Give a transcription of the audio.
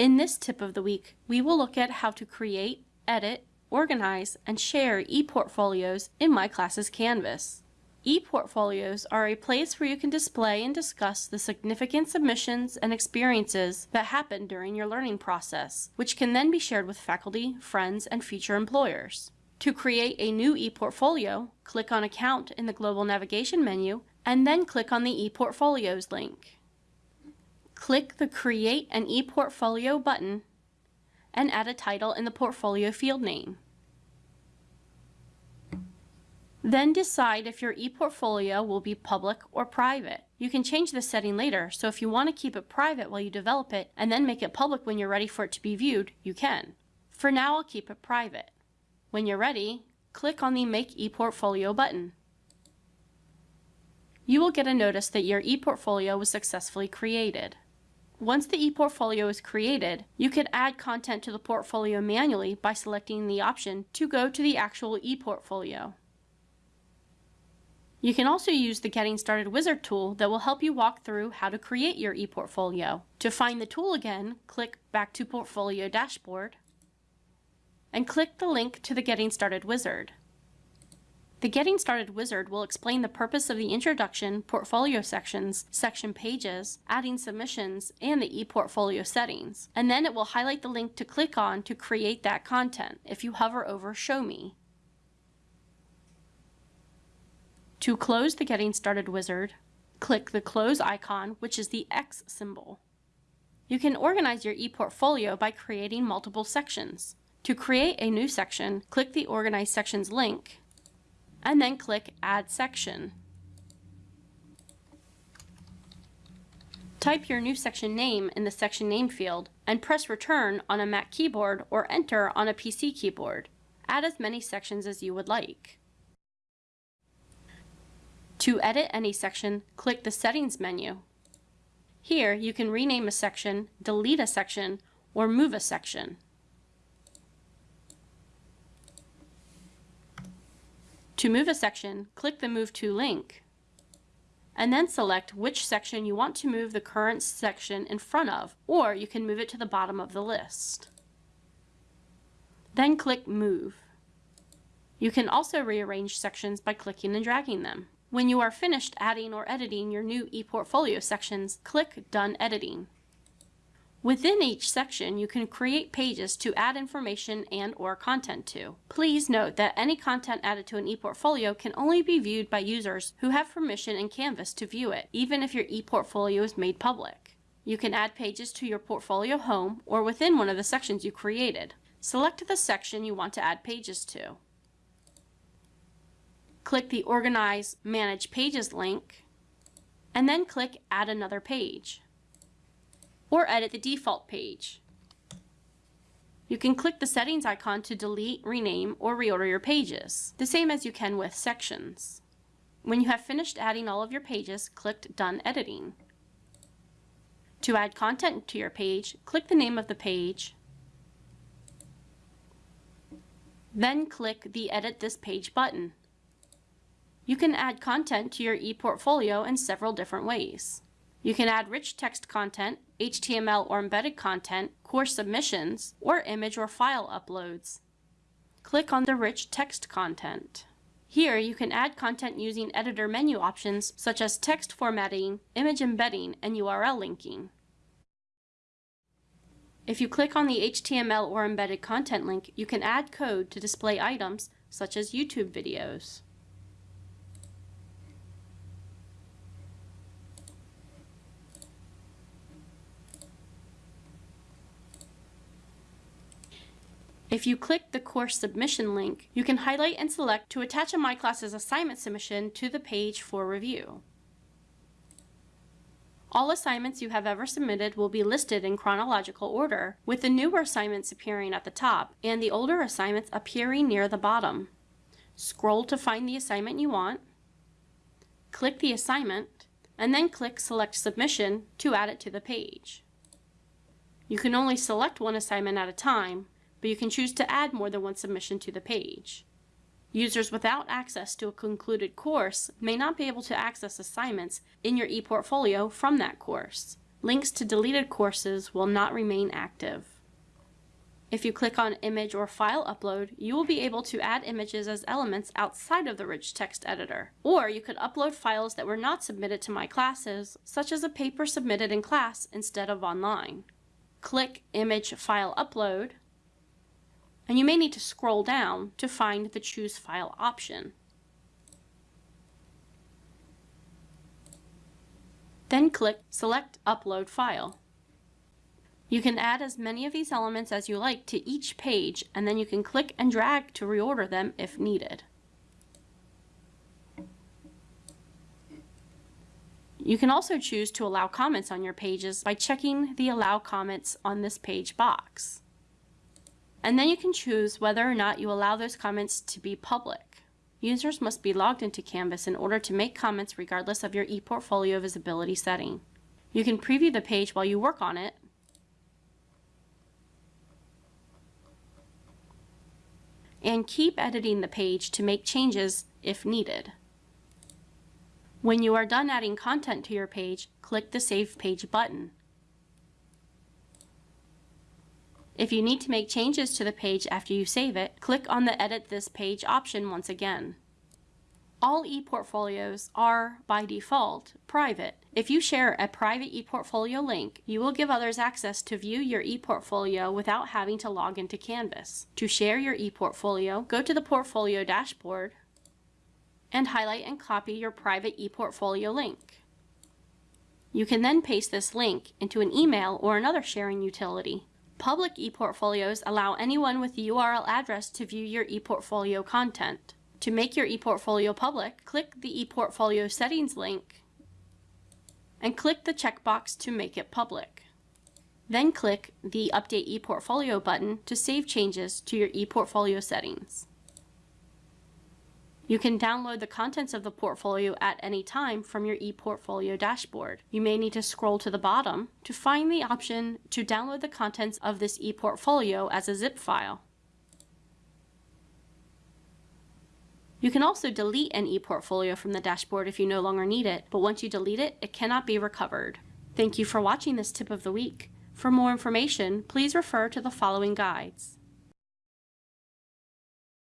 In this tip of the week, we will look at how to create, edit, organize, and share ePortfolios in My Classes Canvas. ePortfolios are a place where you can display and discuss the significant submissions and experiences that happen during your learning process, which can then be shared with faculty, friends, and future employers. To create a new ePortfolio, click on Account in the Global Navigation menu, and then click on the ePortfolios link click the Create an ePortfolio button and add a title in the portfolio field name. Then decide if your ePortfolio will be public or private. You can change this setting later, so if you want to keep it private while you develop it and then make it public when you're ready for it to be viewed, you can. For now, I'll keep it private. When you're ready, click on the Make ePortfolio button. You will get a notice that your ePortfolio was successfully created. Once the ePortfolio is created, you can add content to the portfolio manually by selecting the option to go to the actual ePortfolio. You can also use the Getting Started Wizard tool that will help you walk through how to create your ePortfolio. To find the tool again, click back to Portfolio Dashboard and click the link to the Getting Started Wizard. The Getting Started wizard will explain the purpose of the introduction, portfolio sections, section pages, adding submissions, and the ePortfolio settings. And then it will highlight the link to click on to create that content if you hover over Show Me. To close the Getting Started wizard, click the Close icon, which is the X symbol. You can organize your ePortfolio by creating multiple sections. To create a new section, click the Organize Sections link and then click Add Section. Type your new section name in the section name field and press return on a Mac keyboard or enter on a PC keyboard. Add as many sections as you would like. To edit any section, click the Settings menu. Here, you can rename a section, delete a section, or move a section. To move a section, click the Move To link, and then select which section you want to move the current section in front of, or you can move it to the bottom of the list. Then click Move. You can also rearrange sections by clicking and dragging them. When you are finished adding or editing your new ePortfolio sections, click Done Editing. Within each section, you can create pages to add information and or content to. Please note that any content added to an ePortfolio can only be viewed by users who have permission in Canvas to view it, even if your ePortfolio is made public. You can add pages to your portfolio home or within one of the sections you created. Select the section you want to add pages to. Click the Organize Manage Pages link, and then click Add another page or edit the default page. You can click the settings icon to delete, rename, or reorder your pages, the same as you can with sections. When you have finished adding all of your pages, click Done Editing. To add content to your page, click the name of the page, then click the Edit This Page button. You can add content to your ePortfolio in several different ways. You can add rich text content, HTML or embedded content, course submissions, or image or file uploads. Click on the rich text content. Here you can add content using editor menu options such as text formatting, image embedding, and URL linking. If you click on the HTML or embedded content link, you can add code to display items such as YouTube videos. If you click the course submission link, you can highlight and select to attach a My Classes assignment submission to the page for review. All assignments you have ever submitted will be listed in chronological order, with the newer assignments appearing at the top and the older assignments appearing near the bottom. Scroll to find the assignment you want, click the assignment, and then click Select Submission to add it to the page. You can only select one assignment at a time, but you can choose to add more than one submission to the page. Users without access to a concluded course may not be able to access assignments in your ePortfolio from that course. links to deleted courses will not remain active. If you click on Image or File Upload, you will be able to add images as elements outside of the rich text editor. Or you could upload files that were not submitted to my classes, such as a paper submitted in class instead of online. Click Image File Upload, and you may need to scroll down to find the Choose File option. Then click Select Upload File. You can add as many of these elements as you like to each page, and then you can click and drag to reorder them if needed. You can also choose to allow comments on your pages by checking the Allow Comments on this page box. And then you can choose whether or not you allow those comments to be public. Users must be logged into Canvas in order to make comments regardless of your ePortfolio visibility setting. You can preview the page while you work on it, and keep editing the page to make changes if needed. When you are done adding content to your page, click the Save Page button. If you need to make changes to the page after you save it, click on the Edit This Page option once again. All ePortfolios are, by default, private. If you share a private ePortfolio link, you will give others access to view your ePortfolio without having to log into Canvas. To share your ePortfolio, go to the Portfolio dashboard and highlight and copy your private ePortfolio link. You can then paste this link into an email or another sharing utility. Public ePortfolios allow anyone with the URL address to view your ePortfolio content. To make your ePortfolio public, click the ePortfolio settings link and click the checkbox to make it public. Then click the Update ePortfolio button to save changes to your ePortfolio settings. You can download the contents of the portfolio at any time from your ePortfolio dashboard. You may need to scroll to the bottom to find the option to download the contents of this ePortfolio as a zip file. You can also delete an ePortfolio from the dashboard if you no longer need it, but once you delete it, it cannot be recovered. Thank you for watching this tip of the week. For more information, please refer to the following guides.